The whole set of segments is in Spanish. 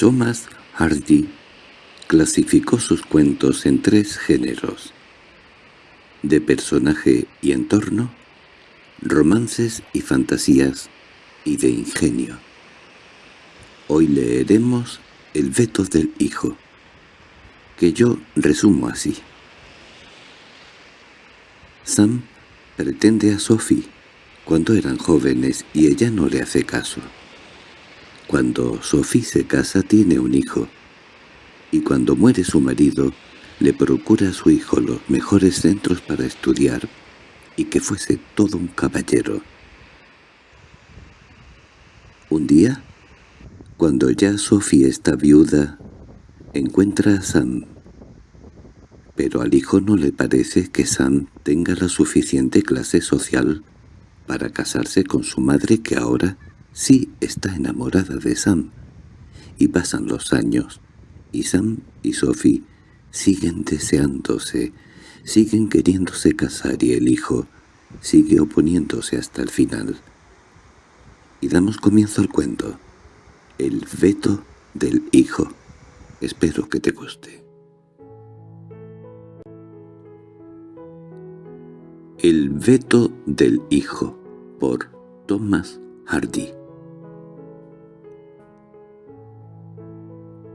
Thomas Hardy clasificó sus cuentos en tres géneros, de personaje y entorno, romances y fantasías, y de ingenio. Hoy leeremos El veto del hijo, que yo resumo así. Sam pretende a Sophie cuando eran jóvenes y ella no le hace caso. Cuando Sophie se casa tiene un hijo, y cuando muere su marido le procura a su hijo los mejores centros para estudiar y que fuese todo un caballero. Un día, cuando ya Sophie está viuda, encuentra a Sam. Pero al hijo no le parece que Sam tenga la suficiente clase social para casarse con su madre que ahora sí está enamorada de Sam. Y pasan los años, y Sam y Sophie siguen deseándose, siguen queriéndose casar y el hijo sigue oponiéndose hasta el final. Y damos comienzo al cuento. El veto del hijo. Espero que te guste. El veto del hijo por Thomas Hardy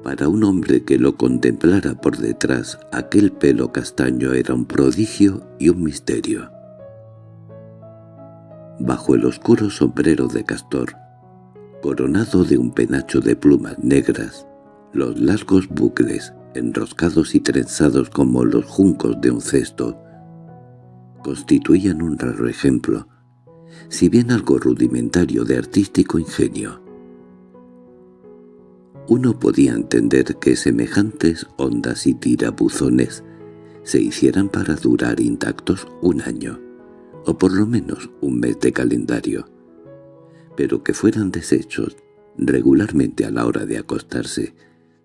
Para un hombre que lo contemplara por detrás, aquel pelo castaño era un prodigio y un misterio. Bajo el oscuro sombrero de castor, coronado de un penacho de plumas negras, los largos bucles, enroscados y trenzados como los juncos de un cesto, constituían un raro ejemplo, si bien algo rudimentario de artístico ingenio. Uno podía entender que semejantes ondas y tirabuzones se hicieran para durar intactos un año, o por lo menos un mes de calendario, pero que fueran deshechos regularmente a la hora de acostarse,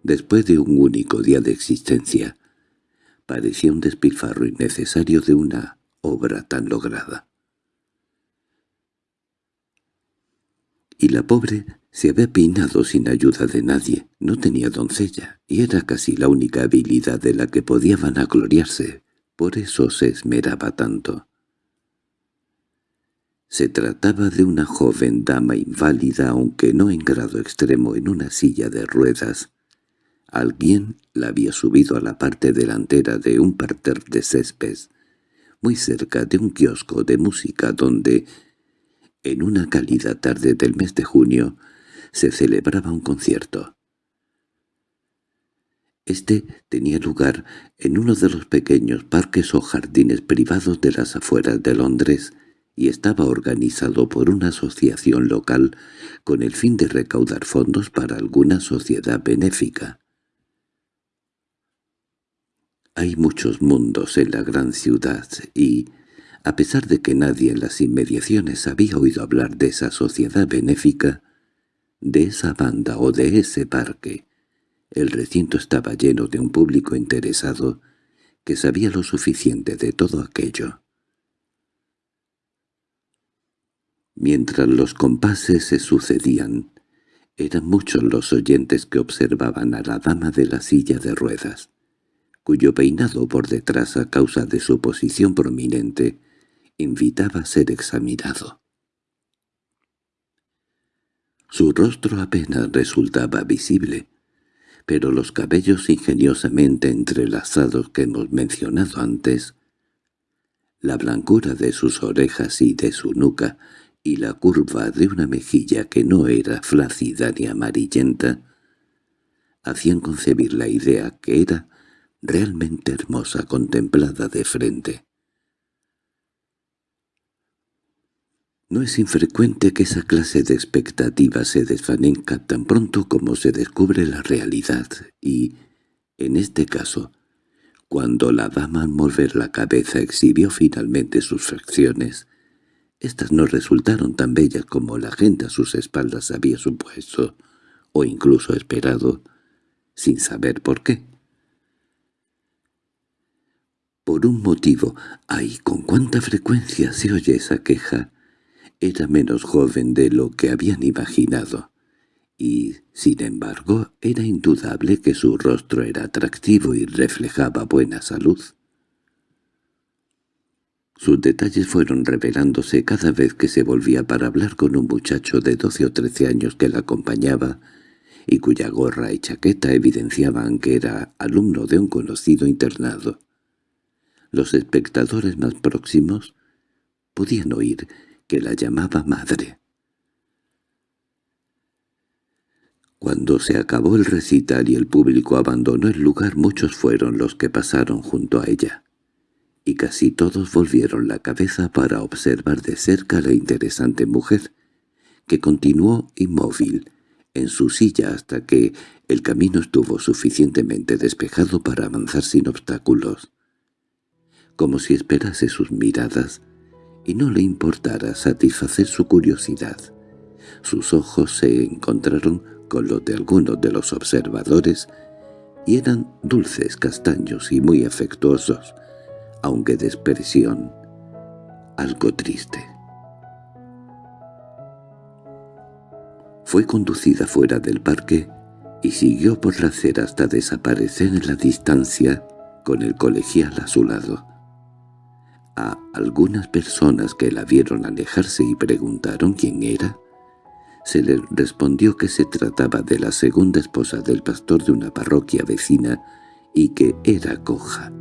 después de un único día de existencia, parecía un despilfarro innecesario de una obra tan lograda. Y la pobre se había peinado sin ayuda de nadie, no tenía doncella, y era casi la única habilidad de la que podía vanagloriarse, por eso se esmeraba tanto. Se trataba de una joven dama inválida, aunque no en grado extremo, en una silla de ruedas. Alguien la había subido a la parte delantera de un parter de césped, muy cerca de un kiosco de música donde, en una cálida tarde del mes de junio, se celebraba un concierto. Este tenía lugar en uno de los pequeños parques o jardines privados de las afueras de Londres y estaba organizado por una asociación local con el fin de recaudar fondos para alguna sociedad benéfica. Hay muchos mundos en la gran ciudad y, a pesar de que nadie en las inmediaciones había oído hablar de esa sociedad benéfica, de esa banda o de ese parque. El recinto estaba lleno de un público interesado que sabía lo suficiente de todo aquello. Mientras los compases se sucedían, eran muchos los oyentes que observaban a la dama de la silla de ruedas, cuyo peinado por detrás a causa de su posición prominente invitaba a ser examinado. Su rostro apenas resultaba visible, pero los cabellos ingeniosamente entrelazados que hemos mencionado antes, la blancura de sus orejas y de su nuca, y la curva de una mejilla que no era flácida ni amarillenta, hacían concebir la idea que era realmente hermosa contemplada de frente. No es infrecuente que esa clase de expectativas se desvanezca tan pronto como se descubre la realidad, y, en este caso, cuando la dama al mover la cabeza exhibió finalmente sus facciones, éstas no resultaron tan bellas como la gente a sus espaldas había supuesto, o incluso esperado, sin saber por qué. Por un motivo, ¡ay, con cuánta frecuencia se oye esa queja! Era menos joven de lo que habían imaginado, y, sin embargo, era indudable que su rostro era atractivo y reflejaba buena salud. Sus detalles fueron revelándose cada vez que se volvía para hablar con un muchacho de doce o trece años que la acompañaba y cuya gorra y chaqueta evidenciaban que era alumno de un conocido internado. Los espectadores más próximos podían oír que la llamaba madre. Cuando se acabó el recital y el público abandonó el lugar muchos fueron los que pasaron junto a ella, y casi todos volvieron la cabeza para observar de cerca a la interesante mujer, que continuó inmóvil en su silla hasta que el camino estuvo suficientemente despejado para avanzar sin obstáculos, como si esperase sus miradas y no le importara satisfacer su curiosidad. Sus ojos se encontraron con los de algunos de los observadores y eran dulces castaños y muy afectuosos, aunque de expresión algo triste. Fue conducida fuera del parque y siguió por la acera hasta desaparecer en la distancia con el colegial a su lado. A algunas personas que la vieron alejarse y preguntaron quién era, se le respondió que se trataba de la segunda esposa del pastor de una parroquia vecina y que era coja.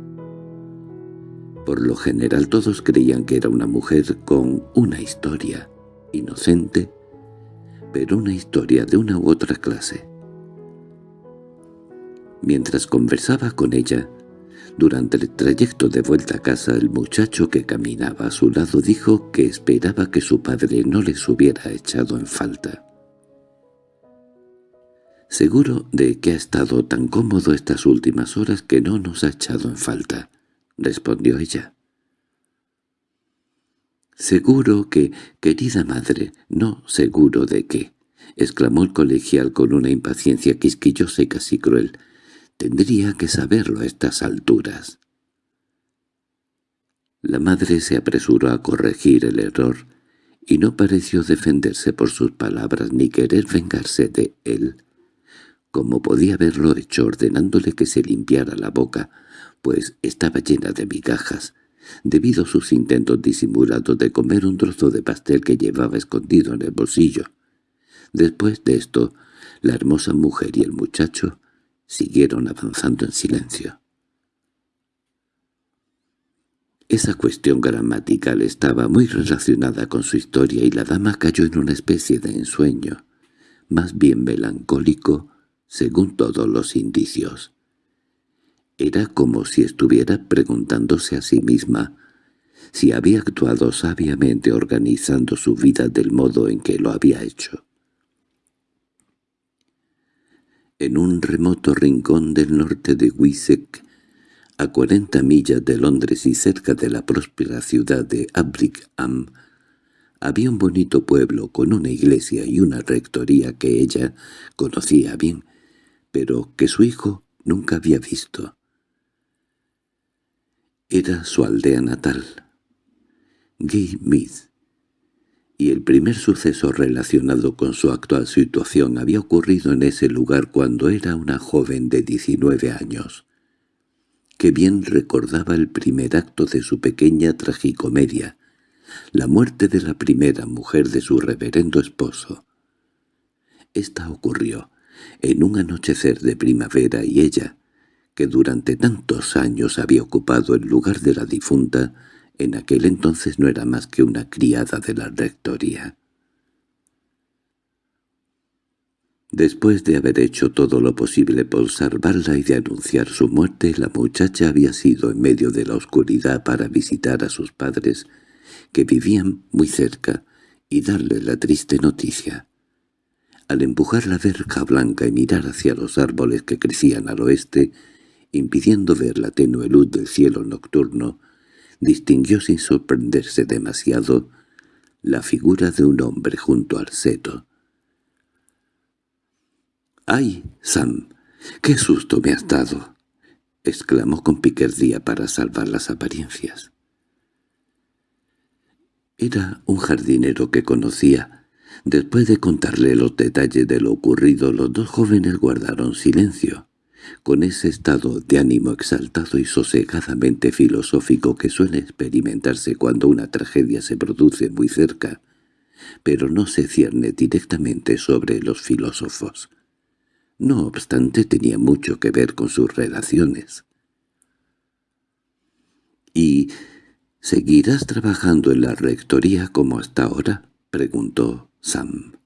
Por lo general todos creían que era una mujer con una historia, inocente, pero una historia de una u otra clase. Mientras conversaba con ella, durante el trayecto de vuelta a casa el muchacho que caminaba a su lado dijo que esperaba que su padre no les hubiera echado en falta. «Seguro de que ha estado tan cómodo estas últimas horas que no nos ha echado en falta», respondió ella. «Seguro que, querida madre, no seguro de qué», exclamó el colegial con una impaciencia quisquillosa y casi cruel. Tendría que saberlo a estas alturas. La madre se apresuró a corregir el error y no pareció defenderse por sus palabras ni querer vengarse de él, como podía haberlo hecho ordenándole que se limpiara la boca, pues estaba llena de migajas, debido a sus intentos disimulados de comer un trozo de pastel que llevaba escondido en el bolsillo. Después de esto, la hermosa mujer y el muchacho siguieron avanzando en silencio. Esa cuestión gramatical estaba muy relacionada con su historia y la dama cayó en una especie de ensueño, más bien melancólico, según todos los indicios. Era como si estuviera preguntándose a sí misma si había actuado sabiamente organizando su vida del modo en que lo había hecho. En un remoto rincón del norte de Wisek, a cuarenta millas de Londres y cerca de la próspera ciudad de Abrickham, había un bonito pueblo con una iglesia y una rectoría que ella conocía bien, pero que su hijo nunca había visto. Era su aldea natal, Gay Meath, y el primer suceso relacionado con su actual situación había ocurrido en ese lugar cuando era una joven de 19 años, que bien recordaba el primer acto de su pequeña tragicomedia, la muerte de la primera mujer de su reverendo esposo. Esta ocurrió en un anochecer de primavera y ella, que durante tantos años había ocupado el lugar de la difunta, en aquel entonces no era más que una criada de la rectoría. Después de haber hecho todo lo posible por salvarla y de anunciar su muerte, la muchacha había sido en medio de la oscuridad para visitar a sus padres, que vivían muy cerca, y darle la triste noticia. Al empujar la verja blanca y mirar hacia los árboles que crecían al oeste, impidiendo ver la tenue luz del cielo nocturno, distinguió sin sorprenderse demasiado la figura de un hombre junto al seto. —¡Ay, Sam! ¡Qué susto me has dado! —exclamó con piquerdía para salvar las apariencias. Era un jardinero que conocía. Después de contarle los detalles de lo ocurrido, los dos jóvenes guardaron silencio, con ese estado de ánimo exaltado y sosegadamente filosófico que suele experimentarse cuando una tragedia se produce muy cerca, pero no se cierne directamente sobre los filósofos. No obstante tenía mucho que ver con sus relaciones. —¿Y seguirás trabajando en la rectoría como hasta ahora? —preguntó Sam.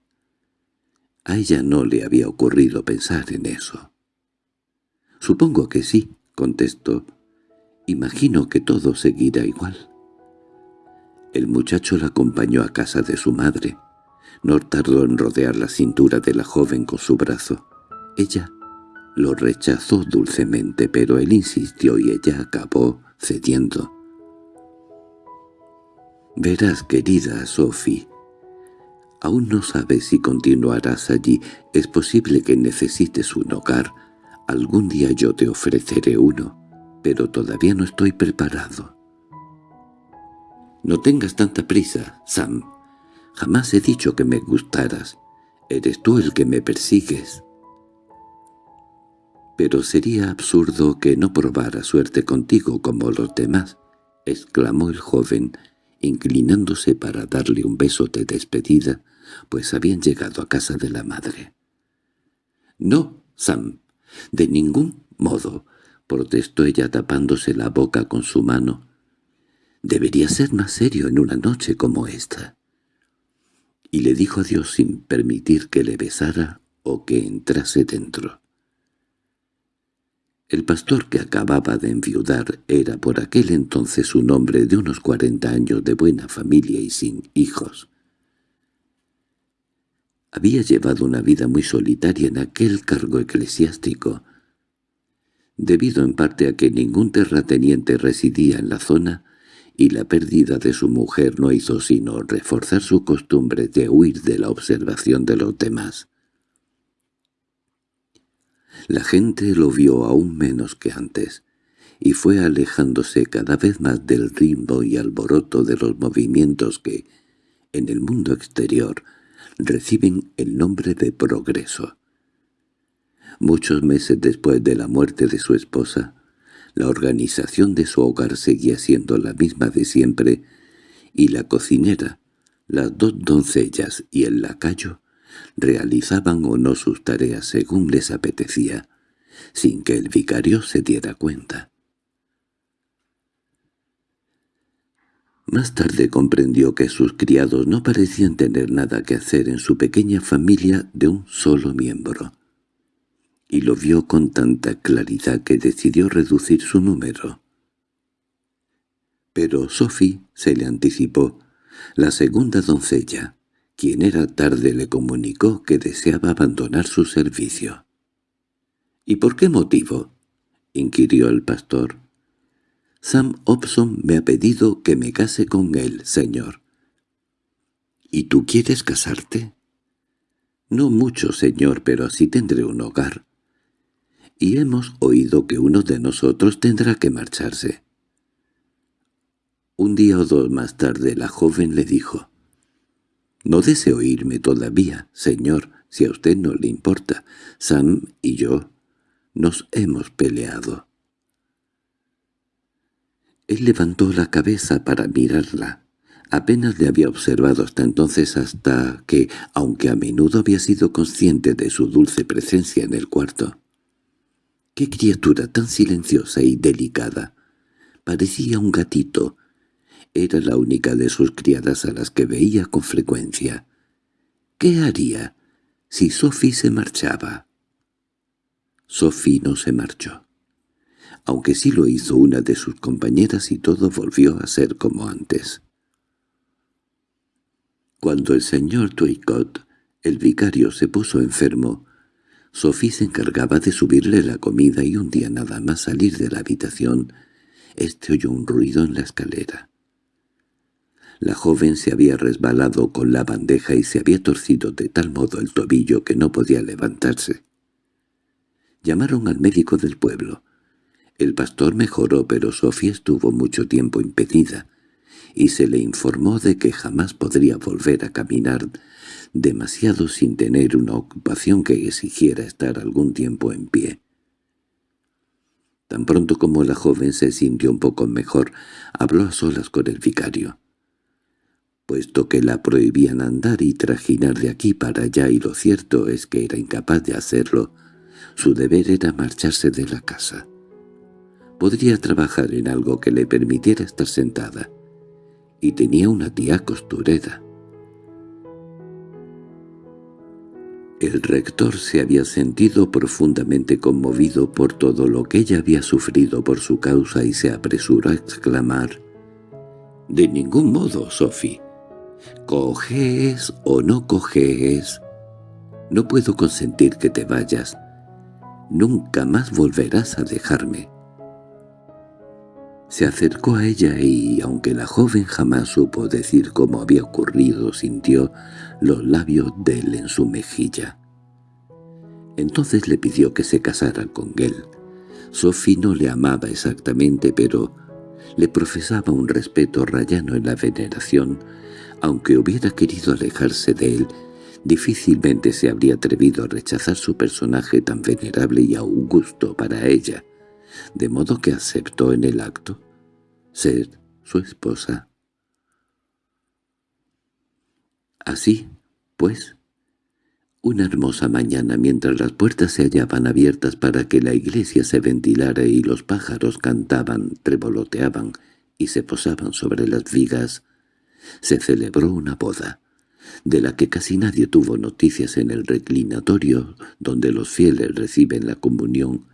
A ella no le había ocurrido pensar en eso. —Supongo que sí —contestó—. Imagino que todo seguirá igual. El muchacho la acompañó a casa de su madre. No tardó en rodear la cintura de la joven con su brazo. Ella lo rechazó dulcemente, pero él insistió y ella acabó cediendo. «Verás, querida Sophie, Aún no sabes si continuarás allí. Es posible que necesites un hogar. Algún día yo te ofreceré uno, pero todavía no estoy preparado. No tengas tanta prisa, Sam. Jamás he dicho que me gustaras. Eres tú el que me persigues. Pero sería absurdo que no probara suerte contigo como los demás, exclamó el joven, inclinándose para darle un beso de despedida, pues habían llegado a casa de la madre. —No, Sam, de ningún modo —protestó ella tapándose la boca con su mano—. Debería ser más serio en una noche como esta. Y le dijo adiós sin permitir que le besara o que entrase dentro. El pastor que acababa de enviudar era por aquel entonces un hombre de unos cuarenta años de buena familia y sin hijos. Había llevado una vida muy solitaria en aquel cargo eclesiástico, debido en parte a que ningún terrateniente residía en la zona y la pérdida de su mujer no hizo sino reforzar su costumbre de huir de la observación de los demás. La gente lo vio aún menos que antes, y fue alejándose cada vez más del ritmo y alboroto de los movimientos que, en el mundo exterior, reciben el nombre de progreso. Muchos meses después de la muerte de su esposa, la organización de su hogar seguía siendo la misma de siempre, y la cocinera, las dos doncellas y el lacayo realizaban o no sus tareas según les apetecía, sin que el vicario se diera cuenta. Más tarde comprendió que sus criados no parecían tener nada que hacer en su pequeña familia de un solo miembro, y lo vio con tanta claridad que decidió reducir su número. Pero Sophie se le anticipó. La segunda doncella, quien era tarde le comunicó que deseaba abandonar su servicio. —¿Y por qué motivo? —inquirió el pastor. Sam Hobson me ha pedido que me case con él, señor. —¿Y tú quieres casarte? —No mucho, señor, pero así tendré un hogar. Y hemos oído que uno de nosotros tendrá que marcharse. Un día o dos más tarde la joven le dijo, «No deseo irme todavía, señor, si a usted no le importa. Sam y yo nos hemos peleado». Él levantó la cabeza para mirarla. Apenas le había observado hasta entonces hasta que, aunque a menudo había sido consciente de su dulce presencia en el cuarto. ¡Qué criatura tan silenciosa y delicada! Parecía un gatito. Era la única de sus criadas a las que veía con frecuencia. ¿Qué haría si Sophie se marchaba? Sophie no se marchó aunque sí lo hizo una de sus compañeras y todo volvió a ser como antes. Cuando el señor Twycott, el vicario, se puso enfermo, Sophie se encargaba de subirle la comida y un día nada más salir de la habitación, éste oyó un ruido en la escalera. La joven se había resbalado con la bandeja y se había torcido de tal modo el tobillo que no podía levantarse. Llamaron al médico del pueblo. El pastor mejoró, pero Sofía estuvo mucho tiempo impedida, y se le informó de que jamás podría volver a caminar demasiado sin tener una ocupación que exigiera estar algún tiempo en pie. Tan pronto como la joven se sintió un poco mejor, habló a solas con el vicario. Puesto que la prohibían andar y trajinar de aquí para allá y lo cierto es que era incapaz de hacerlo, su deber era marcharse de la casa. Podría trabajar en algo que le permitiera estar sentada, y tenía una tía costurera. El rector se había sentido profundamente conmovido por todo lo que ella había sufrido por su causa y se apresuró a exclamar «De ningún modo, Sophie. Coges o no coges. No puedo consentir que te vayas. Nunca más volverás a dejarme». Se acercó a ella y, aunque la joven jamás supo decir cómo había ocurrido, sintió los labios de él en su mejilla. Entonces le pidió que se casara con él. Sophie no le amaba exactamente, pero le profesaba un respeto rayano en la veneración. Aunque hubiera querido alejarse de él, difícilmente se habría atrevido a rechazar su personaje tan venerable y augusto para ella de modo que aceptó en el acto ser su esposa. Así, pues, una hermosa mañana mientras las puertas se hallaban abiertas para que la iglesia se ventilara y los pájaros cantaban, trevoloteaban y se posaban sobre las vigas, se celebró una boda, de la que casi nadie tuvo noticias en el reclinatorio donde los fieles reciben la comunión,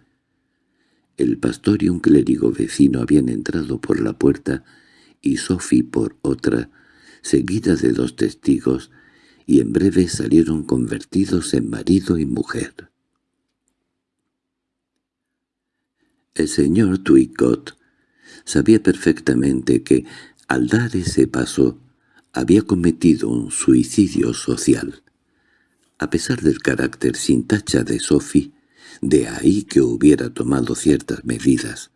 el pastor y un clérigo vecino habían entrado por la puerta y Sophie por otra, seguida de dos testigos, y en breve salieron convertidos en marido y mujer. El señor Twicott sabía perfectamente que, al dar ese paso, había cometido un suicidio social. A pesar del carácter sin tacha de Sophie, de ahí que hubiera tomado ciertas medidas.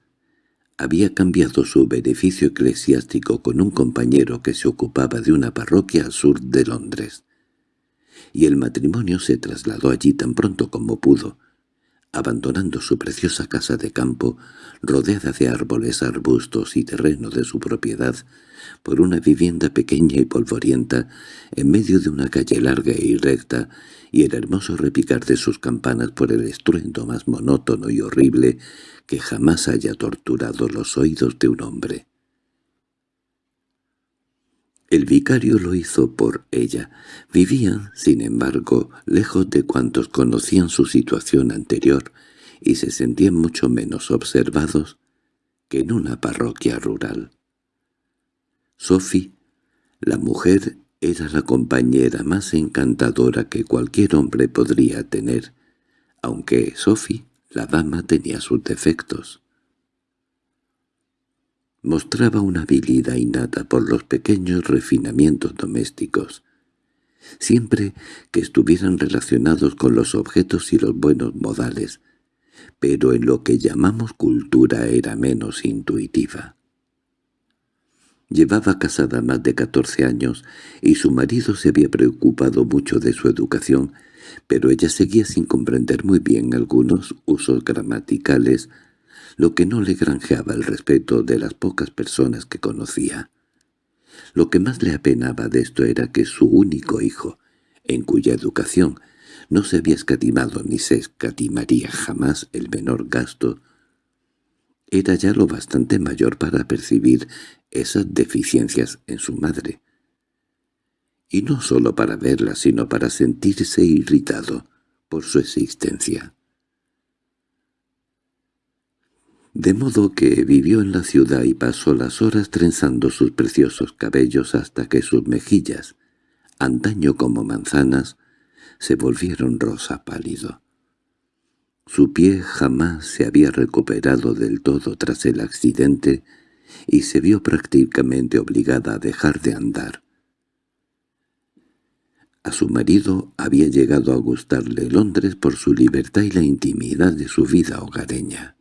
Había cambiado su beneficio eclesiástico con un compañero que se ocupaba de una parroquia al sur de Londres. Y el matrimonio se trasladó allí tan pronto como pudo, abandonando su preciosa casa de campo, rodeada de árboles, arbustos y terreno de su propiedad, por una vivienda pequeña y polvorienta, en medio de una calle larga y recta, y el hermoso repicar de sus campanas por el estruendo más monótono y horrible que jamás haya torturado los oídos de un hombre. El vicario lo hizo por ella. Vivían, sin embargo, lejos de cuantos conocían su situación anterior, y se sentían mucho menos observados que en una parroquia rural. Sophie, la mujer, era la compañera más encantadora que cualquier hombre podría tener, aunque Sophie, la dama, tenía sus defectos. Mostraba una habilidad innata por los pequeños refinamientos domésticos, siempre que estuvieran relacionados con los objetos y los buenos modales, pero en lo que llamamos cultura era menos intuitiva. Llevaba casada más de catorce años y su marido se había preocupado mucho de su educación, pero ella seguía sin comprender muy bien algunos usos gramaticales lo que no le granjeaba el respeto de las pocas personas que conocía. Lo que más le apenaba de esto era que su único hijo, en cuya educación no se había escatimado ni se escatimaría jamás el menor gasto, era ya lo bastante mayor para percibir esas deficiencias en su madre. Y no sólo para verlas, sino para sentirse irritado por su existencia de modo que vivió en la ciudad y pasó las horas trenzando sus preciosos cabellos hasta que sus mejillas, antaño como manzanas, se volvieron rosa pálido. Su pie jamás se había recuperado del todo tras el accidente y se vio prácticamente obligada a dejar de andar. A su marido había llegado a gustarle Londres por su libertad y la intimidad de su vida hogareña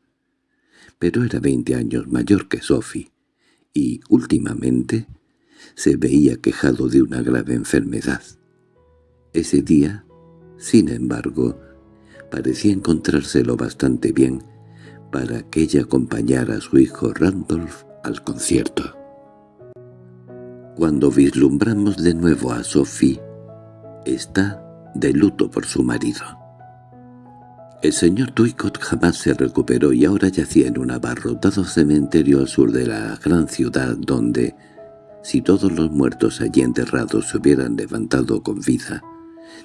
pero era veinte años mayor que Sophie, y, últimamente, se veía quejado de una grave enfermedad. Ese día, sin embargo, parecía encontrárselo bastante bien para que ella acompañara a su hijo Randolph al concierto. Cuando vislumbramos de nuevo a Sophie, está de luto por su marido. El señor Tuicot jamás se recuperó y ahora yacía en un abarrotado cementerio al sur de la gran ciudad donde, si todos los muertos allí enterrados se hubieran levantado con vida,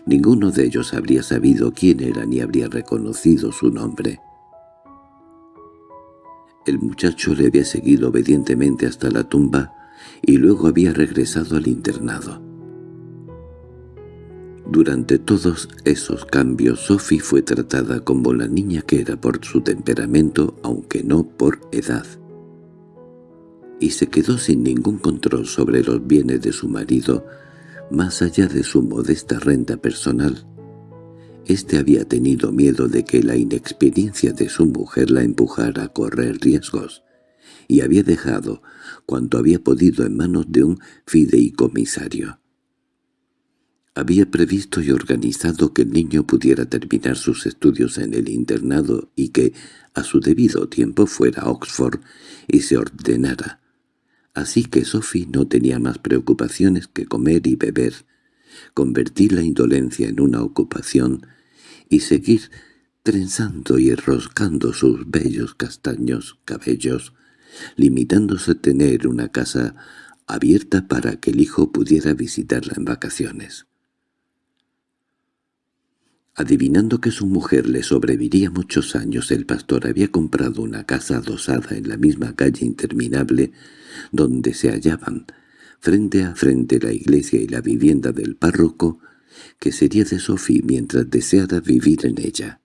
ninguno de ellos habría sabido quién era ni habría reconocido su nombre. El muchacho le había seguido obedientemente hasta la tumba y luego había regresado al internado. Durante todos esos cambios Sophie fue tratada como la niña que era por su temperamento, aunque no por edad. Y se quedó sin ningún control sobre los bienes de su marido, más allá de su modesta renta personal. Este había tenido miedo de que la inexperiencia de su mujer la empujara a correr riesgos, y había dejado cuanto había podido en manos de un fideicomisario. Había previsto y organizado que el niño pudiera terminar sus estudios en el internado y que, a su debido tiempo, fuera a Oxford y se ordenara. Así que Sophie no tenía más preocupaciones que comer y beber, convertir la indolencia en una ocupación y seguir trenzando y enroscando sus bellos castaños cabellos, limitándose a tener una casa abierta para que el hijo pudiera visitarla en vacaciones. Adivinando que su mujer le sobreviviría muchos años, el pastor había comprado una casa adosada en la misma calle interminable donde se hallaban, frente a frente la iglesia y la vivienda del párroco, que sería de Sophie mientras deseara vivir en ella.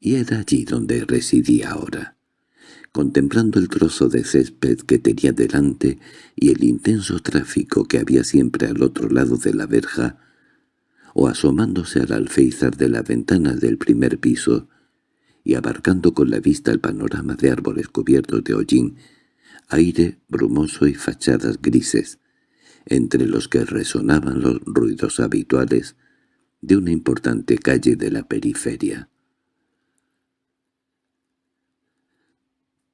Y era allí donde residía ahora, contemplando el trozo de césped que tenía delante y el intenso tráfico que había siempre al otro lado de la verja, o asomándose al alféizar de la ventana del primer piso y abarcando con la vista el panorama de árboles cubiertos de hollín, aire brumoso y fachadas grises, entre los que resonaban los ruidos habituales de una importante calle de la periferia.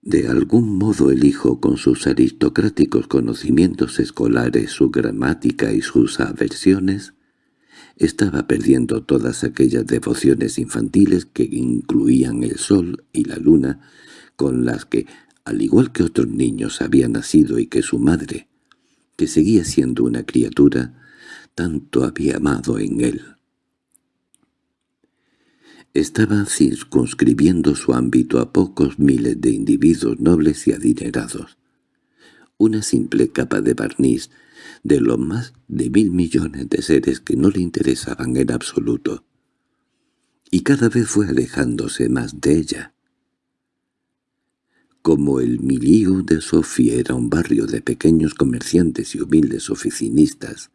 De algún modo el hijo, con sus aristocráticos conocimientos escolares, su gramática y sus aversiones, estaba perdiendo todas aquellas devociones infantiles que incluían el sol y la luna, con las que, al igual que otros niños, había nacido y que su madre, que seguía siendo una criatura, tanto había amado en él. Estaba circunscribiendo su ámbito a pocos miles de individuos nobles y adinerados. Una simple capa de barniz de los más de mil millones de seres que no le interesaban en absoluto. Y cada vez fue alejándose más de ella. Como el Milieu de Sofía era un barrio de pequeños comerciantes y humildes oficinistas,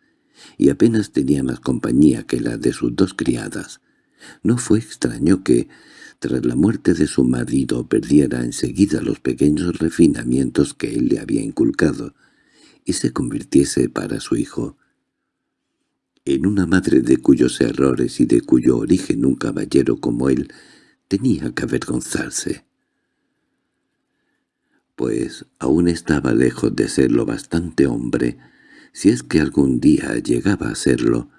y apenas tenía más compañía que la de sus dos criadas, no fue extraño que, tras la muerte de su marido, perdiera enseguida los pequeños refinamientos que él le había inculcado, y se convirtiese para su hijo en una madre de cuyos errores y de cuyo origen un caballero como él tenía que avergonzarse. Pues aún estaba lejos de ser lo bastante hombre, si es que algún día llegaba a serlo,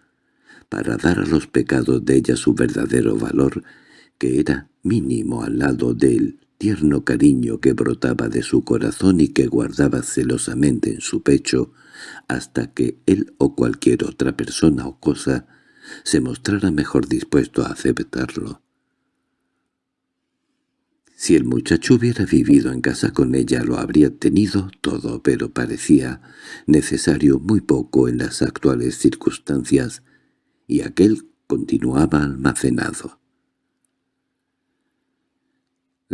para dar a los pecados de ella su verdadero valor, que era mínimo al lado del tierno cariño que brotaba de su corazón y que guardaba celosamente en su pecho, hasta que él o cualquier otra persona o cosa se mostrara mejor dispuesto a aceptarlo. Si el muchacho hubiera vivido en casa con ella lo habría tenido todo, pero parecía necesario muy poco en las actuales circunstancias, y aquel continuaba almacenado.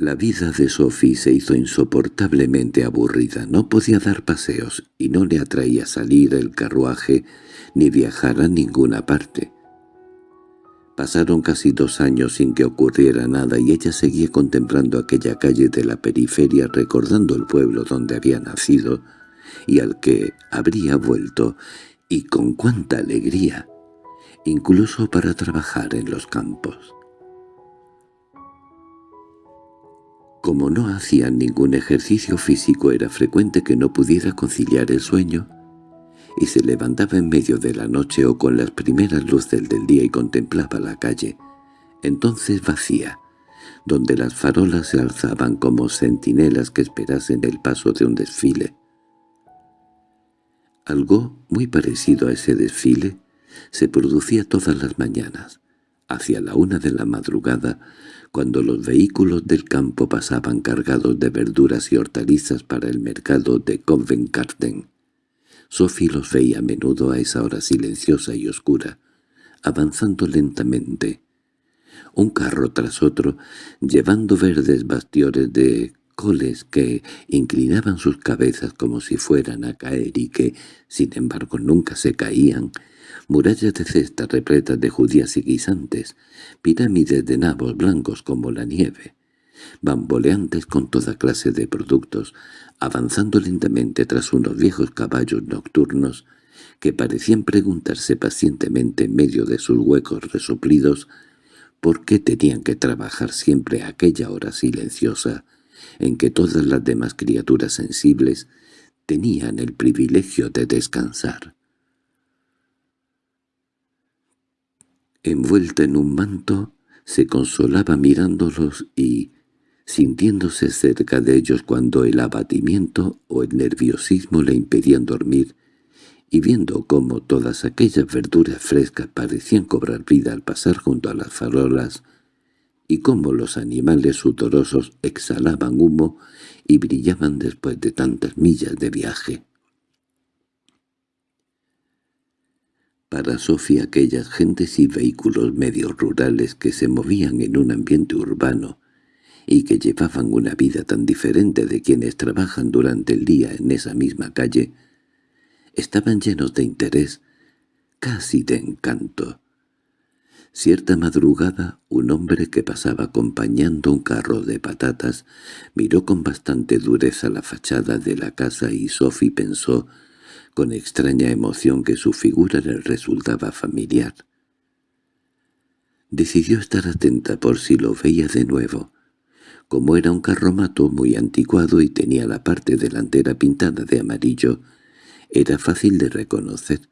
La vida de Sophie se hizo insoportablemente aburrida. No podía dar paseos y no le atraía salir el carruaje ni viajar a ninguna parte. Pasaron casi dos años sin que ocurriera nada y ella seguía contemplando aquella calle de la periferia recordando el pueblo donde había nacido y al que habría vuelto, y con cuánta alegría, incluso para trabajar en los campos. Como no hacía ningún ejercicio físico era frecuente que no pudiera conciliar el sueño, y se levantaba en medio de la noche o con las primeras luces del día y contemplaba la calle, entonces vacía, donde las farolas se alzaban como centinelas que esperasen el paso de un desfile. Algo muy parecido a ese desfile se producía todas las mañanas, hacia la una de la madrugada, cuando los vehículos del campo pasaban cargados de verduras y hortalizas para el mercado de Covent Garden. Sophie los veía a menudo a esa hora silenciosa y oscura, avanzando lentamente, un carro tras otro, llevando verdes bastiones de coles que inclinaban sus cabezas como si fueran a caer y que, sin embargo, nunca se caían, murallas de cestas repletas de judías y guisantes, pirámides de nabos blancos como la nieve, bamboleantes con toda clase de productos, avanzando lentamente tras unos viejos caballos nocturnos que parecían preguntarse pacientemente en medio de sus huecos resoplidos por qué tenían que trabajar siempre a aquella hora silenciosa en que todas las demás criaturas sensibles tenían el privilegio de descansar. Envuelta en un manto, se consolaba mirándolos y, sintiéndose cerca de ellos cuando el abatimiento o el nerviosismo le impedían dormir, y viendo cómo todas aquellas verduras frescas parecían cobrar vida al pasar junto a las farolas, y cómo los animales sudorosos exhalaban humo y brillaban después de tantas millas de viaje. Para Sofía aquellas gentes y vehículos medios rurales que se movían en un ambiente urbano y que llevaban una vida tan diferente de quienes trabajan durante el día en esa misma calle, estaban llenos de interés, casi de encanto. Cierta madrugada, un hombre que pasaba acompañando un carro de patatas miró con bastante dureza la fachada de la casa y Sophie pensó con extraña emoción que su figura le resultaba familiar. Decidió estar atenta por si lo veía de nuevo. Como era un carromato muy anticuado y tenía la parte delantera pintada de amarillo, era fácil de reconocer,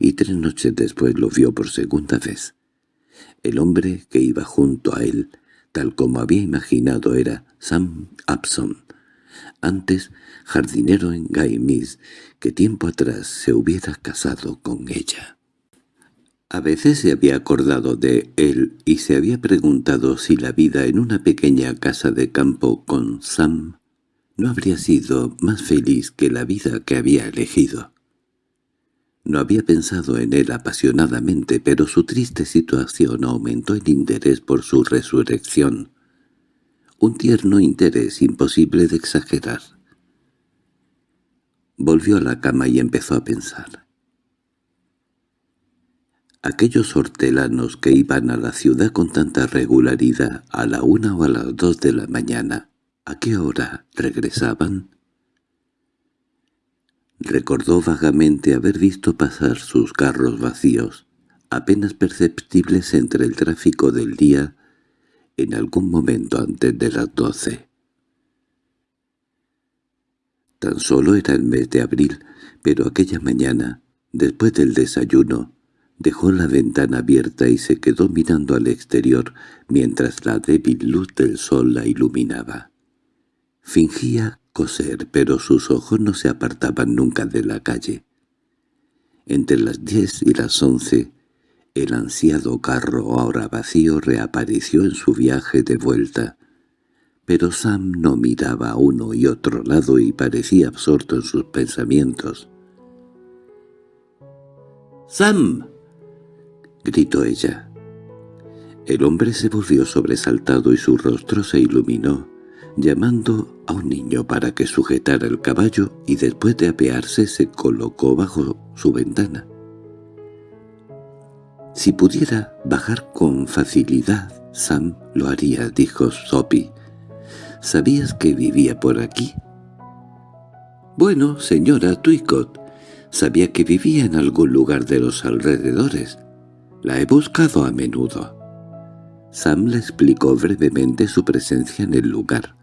y tres noches después lo vio por segunda vez. El hombre que iba junto a él, tal como había imaginado, era Sam Abson, antes jardinero en Gaimis, que tiempo atrás se hubiera casado con ella. A veces se había acordado de él y se había preguntado si la vida en una pequeña casa de campo con Sam no habría sido más feliz que la vida que había elegido. No había pensado en él apasionadamente, pero su triste situación aumentó el interés por su resurrección. Un tierno interés imposible de exagerar. Volvió a la cama y empezó a pensar. Aquellos hortelanos que iban a la ciudad con tanta regularidad a la una o a las dos de la mañana, ¿a qué hora regresaban? Recordó vagamente haber visto pasar sus carros vacíos, apenas perceptibles entre el tráfico del día, en algún momento antes de las doce. Tan solo era el mes de abril, pero aquella mañana, después del desayuno, dejó la ventana abierta y se quedó mirando al exterior mientras la débil luz del sol la iluminaba. Fingía coser, pero sus ojos no se apartaban nunca de la calle. Entre las diez y las once, el ansiado carro ahora vacío reapareció en su viaje de vuelta, pero Sam no miraba a uno y otro lado y parecía absorto en sus pensamientos. —¡Sam! —gritó ella. El hombre se volvió sobresaltado y su rostro se iluminó, llamando a un niño para que sujetara el caballo y después de apearse se colocó bajo su ventana. —Si pudiera bajar con facilidad, Sam lo haría —dijo Sophie. ¿Sabías que vivía por aquí? Bueno, señora Twicott, sabía que vivía en algún lugar de los alrededores. La he buscado a menudo. Sam le explicó brevemente su presencia en el lugar.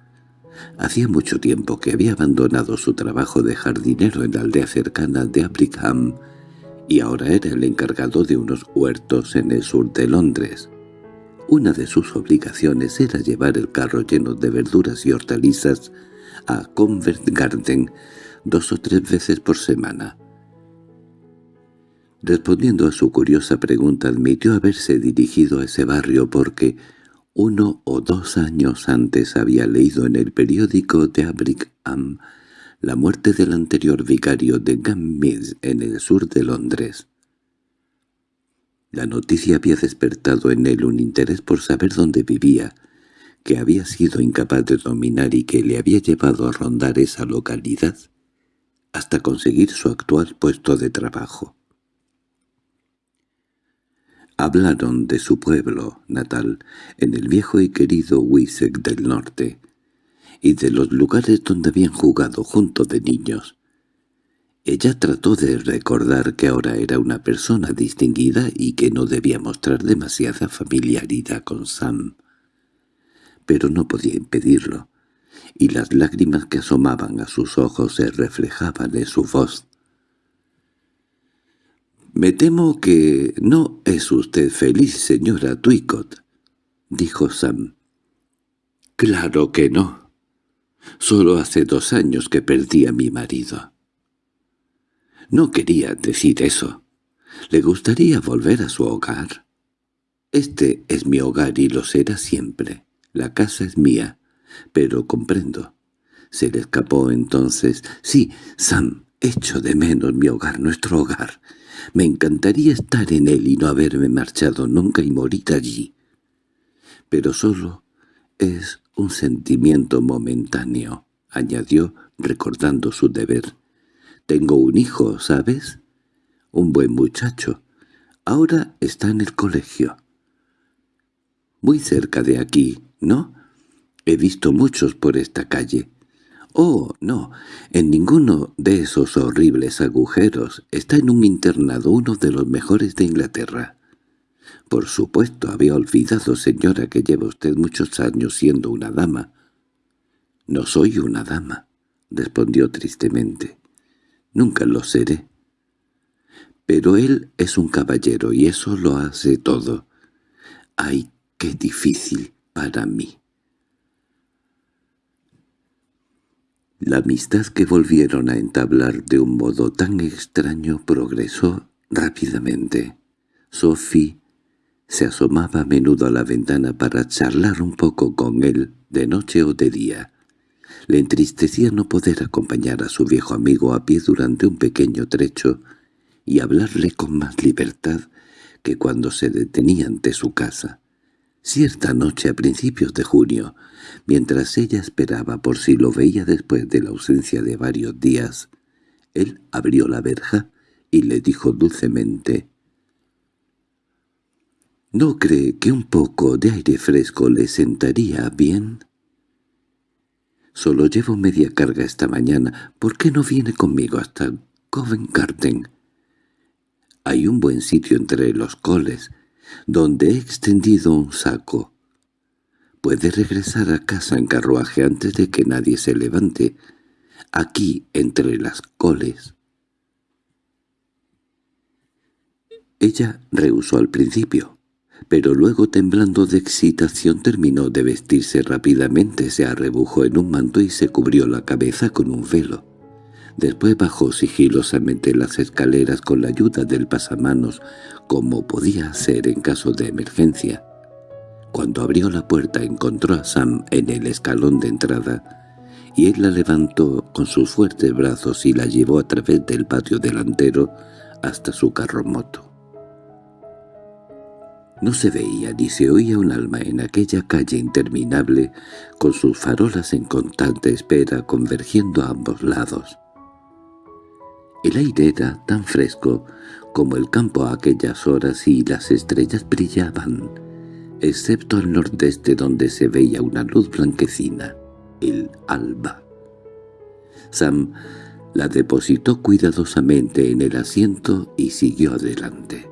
Hacía mucho tiempo que había abandonado su trabajo de jardinero en la aldea cercana de Abrickham y ahora era el encargado de unos huertos en el sur de Londres. Una de sus obligaciones era llevar el carro lleno de verduras y hortalizas a Convert Garden dos o tres veces por semana. Respondiendo a su curiosa pregunta admitió haberse dirigido a ese barrio porque uno o dos años antes había leído en el periódico de Abrickham la muerte del anterior vicario de Gammis en el sur de Londres. La noticia había despertado en él un interés por saber dónde vivía, que había sido incapaz de dominar y que le había llevado a rondar esa localidad hasta conseguir su actual puesto de trabajo. Hablaron de su pueblo natal, en el viejo y querido Wisek del norte, y de los lugares donde habían jugado junto de niños. Ella trató de recordar que ahora era una persona distinguida y que no debía mostrar demasiada familiaridad con Sam. Pero no podía impedirlo, y las lágrimas que asomaban a sus ojos se reflejaban en su voz. «Me temo que no es usted feliz, señora Twicott», dijo Sam. «Claro que no. Solo hace dos años que perdí a mi marido». No quería decir eso. Le gustaría volver a su hogar. Este es mi hogar y lo será siempre. La casa es mía. Pero comprendo. Se le escapó entonces. Sí, Sam, echo de menos mi hogar, nuestro hogar. Me encantaría estar en él y no haberme marchado nunca y morir allí. Pero solo es un sentimiento momentáneo, añadió recordando su deber. Tengo un hijo, ¿sabes? Un buen muchacho. Ahora está en el colegio. Muy cerca de aquí, ¿no? He visto muchos por esta calle. Oh, no, en ninguno de esos horribles agujeros. Está en un internado, uno de los mejores de Inglaterra. Por supuesto, había olvidado, señora, que lleva usted muchos años siendo una dama. No soy una dama, respondió tristemente. Nunca lo seré. Pero él es un caballero y eso lo hace todo. ¡Ay, qué difícil para mí! La amistad que volvieron a entablar de un modo tan extraño progresó rápidamente. Sophie se asomaba a menudo a la ventana para charlar un poco con él, de noche o de día. Le entristecía no poder acompañar a su viejo amigo a pie durante un pequeño trecho y hablarle con más libertad que cuando se detenía ante su casa. Cierta noche a principios de junio, mientras ella esperaba por si lo veía después de la ausencia de varios días, él abrió la verja y le dijo dulcemente «¿No cree que un poco de aire fresco le sentaría bien?» Solo llevo media carga esta mañana. ¿Por qué no viene conmigo hasta Covent Garden? Hay un buen sitio entre los coles, donde he extendido un saco. Puede regresar a casa en carruaje antes de que nadie se levante, aquí entre las coles. Ella rehusó al principio pero luego temblando de excitación terminó de vestirse rápidamente, se arrebujó en un manto y se cubrió la cabeza con un velo. Después bajó sigilosamente las escaleras con la ayuda del pasamanos, como podía hacer en caso de emergencia. Cuando abrió la puerta encontró a Sam en el escalón de entrada, y él la levantó con sus fuertes brazos y la llevó a través del patio delantero hasta su carro moto. No se veía ni se oía un alma en aquella calle interminable, con sus farolas en constante espera convergiendo a ambos lados. El aire era tan fresco como el campo a aquellas horas y las estrellas brillaban, excepto al nordeste donde se veía una luz blanquecina, el alba. Sam La depositó cuidadosamente en el asiento y siguió adelante.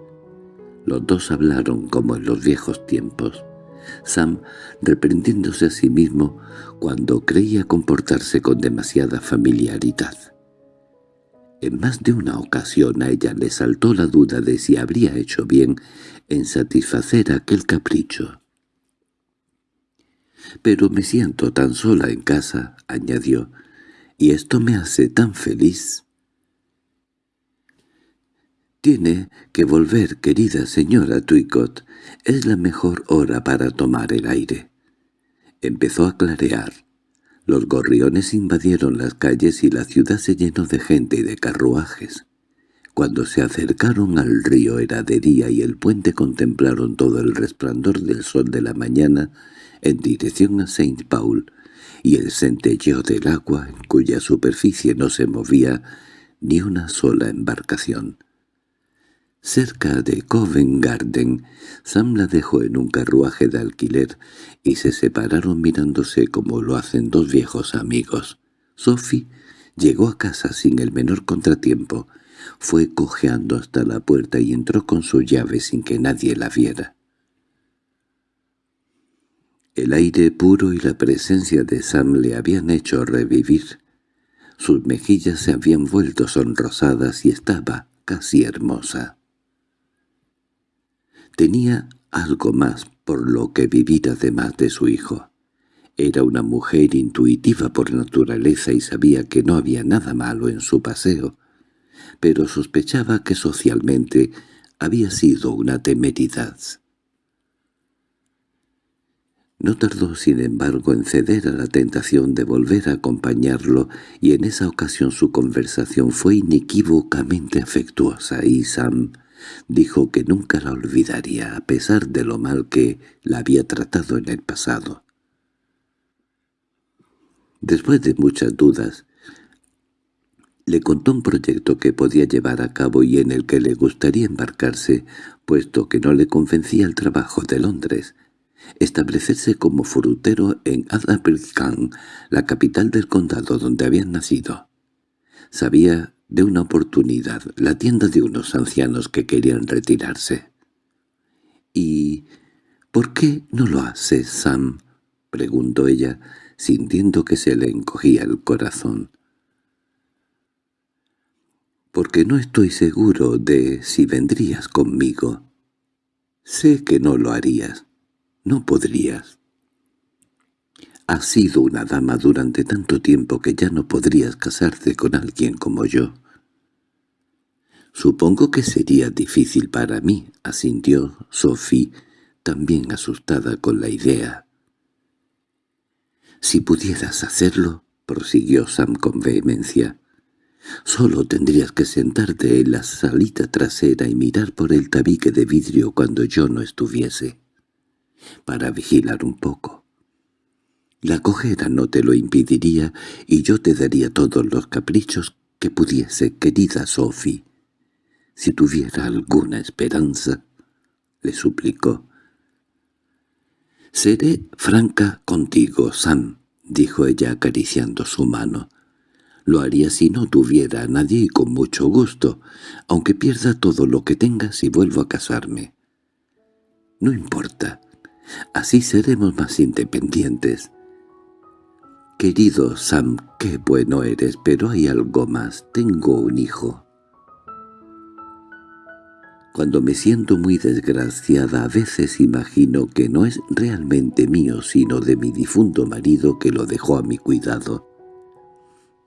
Los dos hablaron como en los viejos tiempos. Sam reprendiéndose a sí mismo cuando creía comportarse con demasiada familiaridad. En más de una ocasión a ella le saltó la duda de si habría hecho bien en satisfacer aquel capricho. «Pero me siento tan sola en casa», añadió, «y esto me hace tan feliz». «Tiene que volver, querida señora Twicott. Es la mejor hora para tomar el aire». Empezó a clarear. Los gorriones invadieron las calles y la ciudad se llenó de gente y de carruajes. Cuando se acercaron al río era de día y el puente contemplaron todo el resplandor del sol de la mañana en dirección a Saint Paul y el centelleo del agua en cuya superficie no se movía ni una sola embarcación. Cerca de Covent Garden, Sam la dejó en un carruaje de alquiler y se separaron mirándose como lo hacen dos viejos amigos. Sophie llegó a casa sin el menor contratiempo, fue cojeando hasta la puerta y entró con su llave sin que nadie la viera. El aire puro y la presencia de Sam le habían hecho revivir. Sus mejillas se habían vuelto sonrosadas y estaba casi hermosa. Tenía algo más por lo que vivir además de su hijo. Era una mujer intuitiva por naturaleza y sabía que no había nada malo en su paseo, pero sospechaba que socialmente había sido una temeridad. No tardó, sin embargo, en ceder a la tentación de volver a acompañarlo, y en esa ocasión su conversación fue inequívocamente afectuosa, y Sam Dijo que nunca la olvidaría a pesar de lo mal que la había tratado en el pasado. Después de muchas dudas, le contó un proyecto que podía llevar a cabo y en el que le gustaría embarcarse, puesto que no le convencía el trabajo de Londres, establecerse como frutero en Adabrickan, la capital del condado donde habían nacido. Sabía de una oportunidad, la tienda de unos ancianos que querían retirarse. —¿Y por qué no lo hace, Sam? —preguntó ella, sintiendo que se le encogía el corazón. —Porque no estoy seguro de si vendrías conmigo. Sé que no lo harías. No podrías. Has sido una dama durante tanto tiempo que ya no podrías casarte con alguien como yo. Supongo que sería difícil para mí, asintió Sophie, también asustada con la idea. Si pudieras hacerlo, prosiguió Sam con vehemencia, solo tendrías que sentarte en la salita trasera y mirar por el tabique de vidrio cuando yo no estuviese, para vigilar un poco. La cojera no te lo impediría y yo te daría todos los caprichos que pudiese, querida Sophie. Si tuviera alguna esperanza, le suplicó. «Seré franca contigo, Sam», dijo ella acariciando su mano. «Lo haría si no tuviera a nadie y con mucho gusto, aunque pierda todo lo que tenga si vuelvo a casarme. No importa, así seremos más independientes». «Querido Sam, qué bueno eres, pero hay algo más. Tengo un hijo». Cuando me siento muy desgraciada a veces imagino que no es realmente mío sino de mi difunto marido que lo dejó a mi cuidado.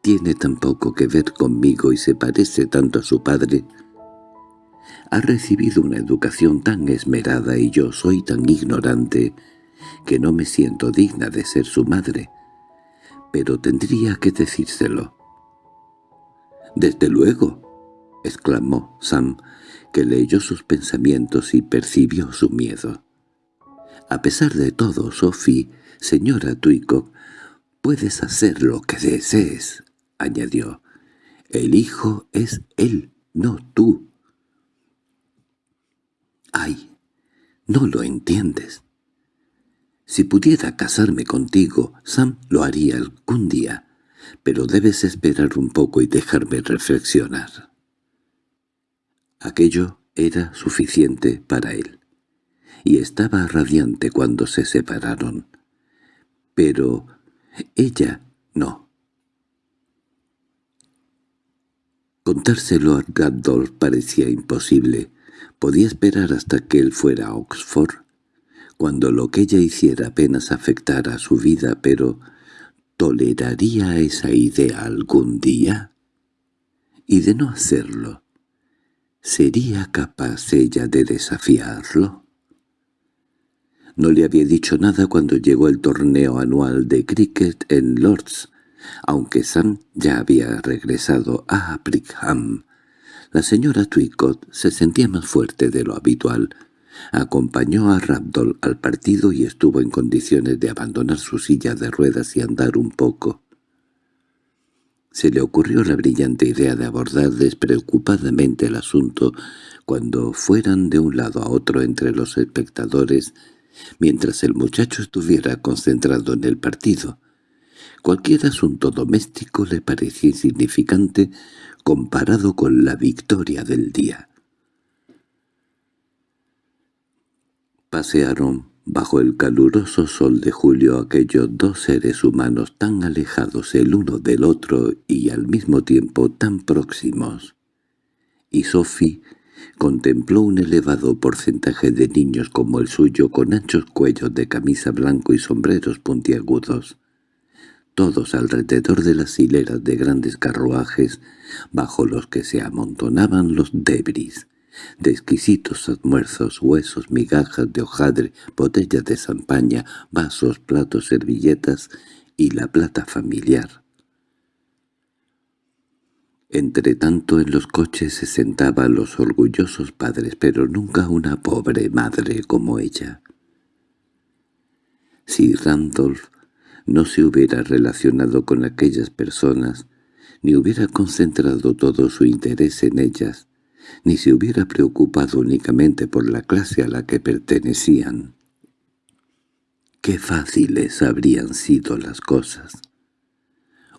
Tiene tan poco que ver conmigo y se parece tanto a su padre. Ha recibido una educación tan esmerada y yo soy tan ignorante que no me siento digna de ser su madre pero tendría que decírselo. «Desde luego», exclamó Sam, que leyó sus pensamientos y percibió su miedo. «A pesar de todo, Sophie, señora Twycock, puedes hacer lo que desees», añadió. «El hijo es él, no tú». «Ay, no lo entiendes. Si pudiera casarme contigo, Sam lo haría algún día. pero debes esperar un poco y dejarme reflexionar. Aquello era suficiente para él, y estaba radiante cuando se separaron. Pero ella no. Contárselo a Randolph parecía imposible. Podía esperar hasta que él fuera a Oxford, cuando lo que ella hiciera apenas afectara a su vida, pero ¿toleraría esa idea algún día? Y de no hacerlo, ¿sería capaz ella de desafiarlo? No le había dicho nada cuando llegó el torneo anual de cricket en Lords, aunque Sam ya había regresado a Brickham. La señora Twicott se sentía más fuerte de lo habitual. Acompañó a Randall al partido y estuvo en condiciones de abandonar su silla de ruedas y andar un poco. Se le ocurrió la brillante idea de abordar despreocupadamente el asunto cuando fueran de un lado a otro entre los espectadores mientras el muchacho estuviera concentrado en el partido. Cualquier asunto doméstico le parecía insignificante comparado con la victoria del día. Pasearon bajo el caluroso sol de julio aquellos dos seres humanos tan alejados el uno del otro y al mismo tiempo tan próximos. Y Sophie contempló un elevado porcentaje de niños como el suyo con anchos cuellos de camisa blanco y sombreros puntiagudos, todos alrededor de las hileras de grandes carruajes bajo los que se amontonaban los debris, de exquisitos almuerzos, huesos, migajas de hojadre, botellas de champaña, vasos, platos, servilletas y la plata familiar. Entre tanto en los coches se sentaban los orgullosos padres, pero nunca una pobre madre como ella. Si Randolph no se hubiera relacionado con aquellas personas, ni hubiera concentrado todo su interés en ellas, ni se hubiera preocupado únicamente por la clase a la que pertenecían. Qué fáciles habrían sido las cosas.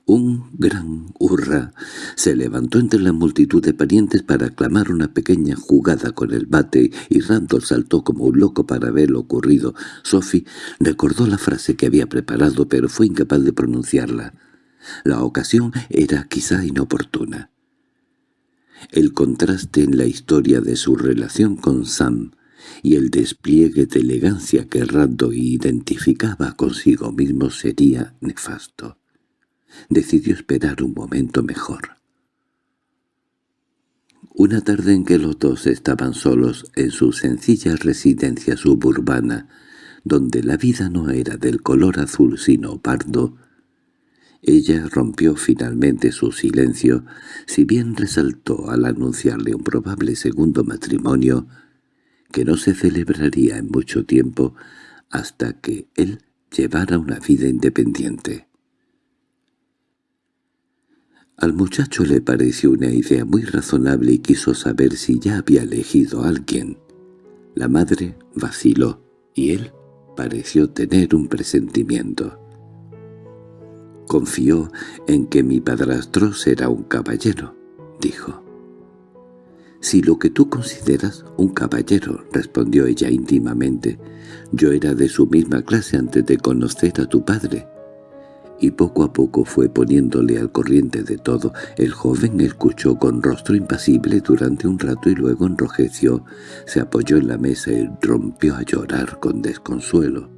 Un gran hurra se levantó entre la multitud de parientes para aclamar una pequeña jugada con el bate y Randall saltó como un loco para ver lo ocurrido. Sophie recordó la frase que había preparado pero fue incapaz de pronunciarla. La ocasión era quizá inoportuna. El contraste en la historia de su relación con Sam y el despliegue de elegancia que Randall identificaba consigo mismo sería nefasto decidió esperar un momento mejor. Una tarde en que los dos estaban solos en su sencilla residencia suburbana, donde la vida no era del color azul sino pardo, ella rompió finalmente su silencio, si bien resaltó al anunciarle un probable segundo matrimonio, que no se celebraría en mucho tiempo hasta que él llevara una vida independiente. Al muchacho le pareció una idea muy razonable y quiso saber si ya había elegido a alguien. La madre vaciló, y él pareció tener un presentimiento. «Confío en que mi padrastro será un caballero», dijo. «Si lo que tú consideras un caballero», respondió ella íntimamente. «Yo era de su misma clase antes de conocer a tu padre y poco a poco fue poniéndole al corriente de todo. El joven escuchó con rostro impasible durante un rato y luego enrojeció, se apoyó en la mesa y rompió a llorar con desconsuelo.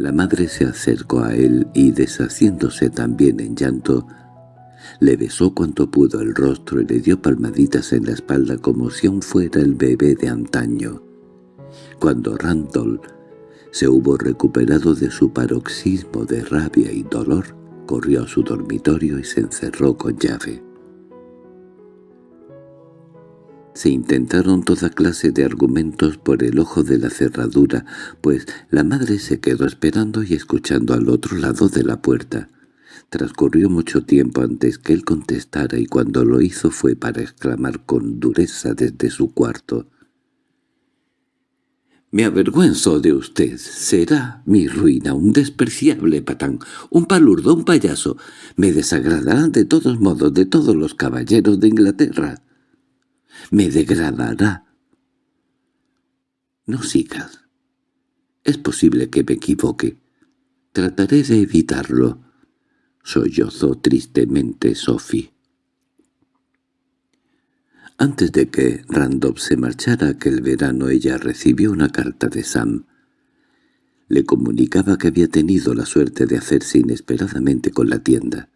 La madre se acercó a él y, deshaciéndose también en llanto, le besó cuanto pudo el rostro y le dio palmaditas en la espalda como si aún fuera el bebé de antaño. Cuando Randall se hubo recuperado de su paroxismo de rabia y dolor, corrió a su dormitorio y se encerró con llave. Se intentaron toda clase de argumentos por el ojo de la cerradura, pues la madre se quedó esperando y escuchando al otro lado de la puerta. Transcurrió mucho tiempo antes que él contestara y cuando lo hizo fue para exclamar con dureza desde su cuarto Me avergüenzo de usted. Será mi ruina, un despreciable patán, un palurdo, un payaso. Me desagradará de todos modos de todos los caballeros de Inglaterra. Me degradará. No sigas. Es posible que me equivoque. Trataré de evitarlo. Sollozó tristemente Sophie. Antes de que Randolph se marchara aquel verano ella recibió una carta de Sam. Le comunicaba que había tenido la suerte de hacerse inesperadamente con la tienda.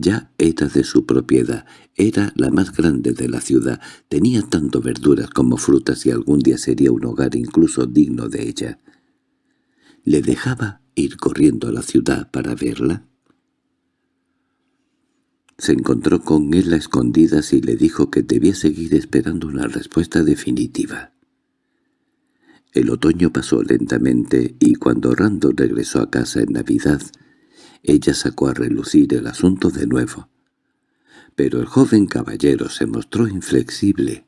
Ya era de su propiedad, era la más grande de la ciudad, tenía tanto verduras como frutas y algún día sería un hogar incluso digno de ella. ¿Le dejaba ir corriendo a la ciudad para verla? Se encontró con él a escondidas y le dijo que debía seguir esperando una respuesta definitiva. El otoño pasó lentamente y cuando Rando regresó a casa en Navidad, ella sacó a relucir el asunto de nuevo. Pero el joven caballero se mostró inflexible.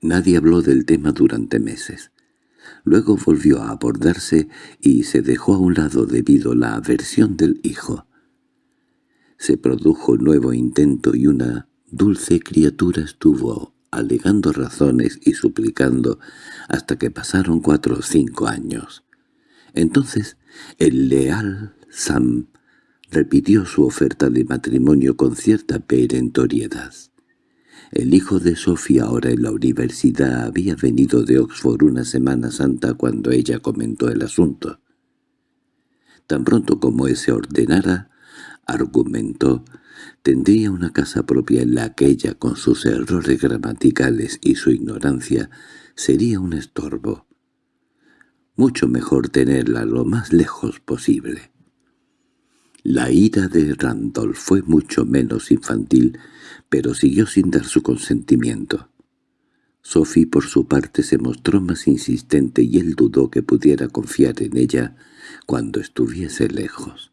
Nadie habló del tema durante meses. Luego volvió a abordarse y se dejó a un lado debido la aversión del hijo. Se produjo nuevo intento y una dulce criatura estuvo alegando razones y suplicando hasta que pasaron cuatro o cinco años. Entonces el leal Sam repitió su oferta de matrimonio con cierta perentoriedad. El hijo de Sofía, ahora en la universidad, había venido de Oxford una Semana Santa cuando ella comentó el asunto. Tan pronto como ese ordenara, argumentó, tendría una casa propia en la que ella, con sus errores gramaticales y su ignorancia, sería un estorbo. Mucho mejor tenerla lo más lejos posible. La ira de Randolph fue mucho menos infantil, pero siguió sin dar su consentimiento. Sophie por su parte se mostró más insistente y él dudó que pudiera confiar en ella cuando estuviese lejos.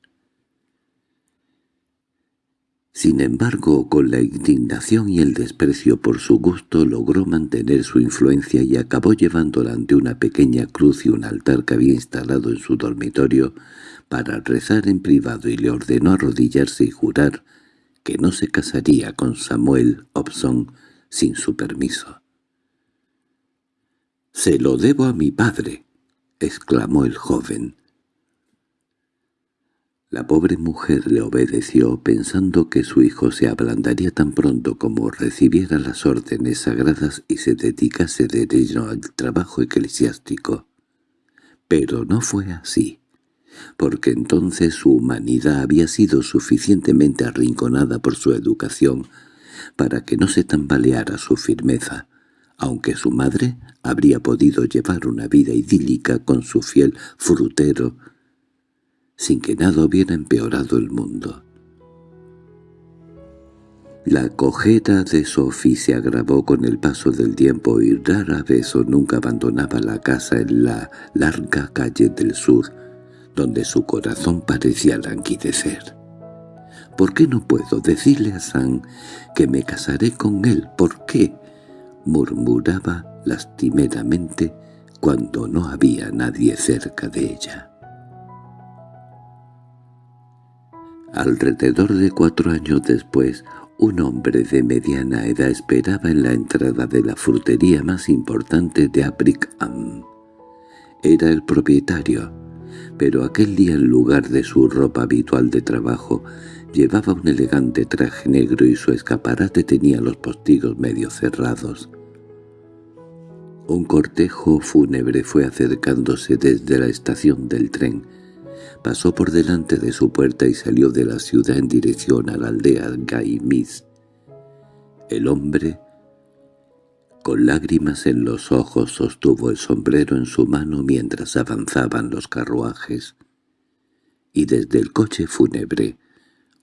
Sin embargo, con la indignación y el desprecio por su gusto logró mantener su influencia y acabó llevándola ante una pequeña cruz y un altar que había instalado en su dormitorio para rezar en privado y le ordenó arrodillarse y jurar que no se casaría con Samuel Hobson sin su permiso. «Se lo debo a mi padre», exclamó el joven. La pobre mujer le obedeció pensando que su hijo se ablandaría tan pronto como recibiera las órdenes sagradas y se dedicase de lleno al trabajo eclesiástico. Pero no fue así, porque entonces su humanidad había sido suficientemente arrinconada por su educación para que no se tambaleara su firmeza, aunque su madre habría podido llevar una vida idílica con su fiel frutero, sin que nada hubiera empeorado el mundo. La cojera de Sophie se agravó con el paso del tiempo y rara vez o nunca abandonaba la casa en la larga calle del sur, donde su corazón parecía languidecer. ¿Por qué no puedo decirle a Sam que me casaré con él? ¿Por qué? murmuraba lastimeramente cuando no había nadie cerca de ella. Alrededor de cuatro años después, un hombre de mediana edad esperaba en la entrada de la frutería más importante de Abrickham. Era el propietario, pero aquel día en lugar de su ropa habitual de trabajo, llevaba un elegante traje negro y su escaparate tenía los postigos medio cerrados. Un cortejo fúnebre fue acercándose desde la estación del tren, pasó por delante de su puerta y salió de la ciudad en dirección a la aldea Gaimis. El hombre, con lágrimas en los ojos, sostuvo el sombrero en su mano mientras avanzaban los carruajes, y desde el coche fúnebre,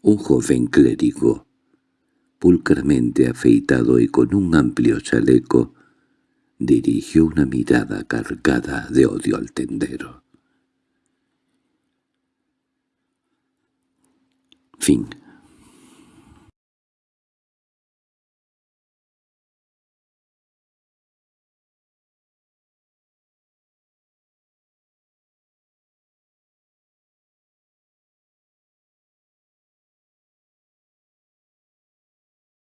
un joven clérigo, pulcramente afeitado y con un amplio chaleco, dirigió una mirada cargada de odio al tendero. Fin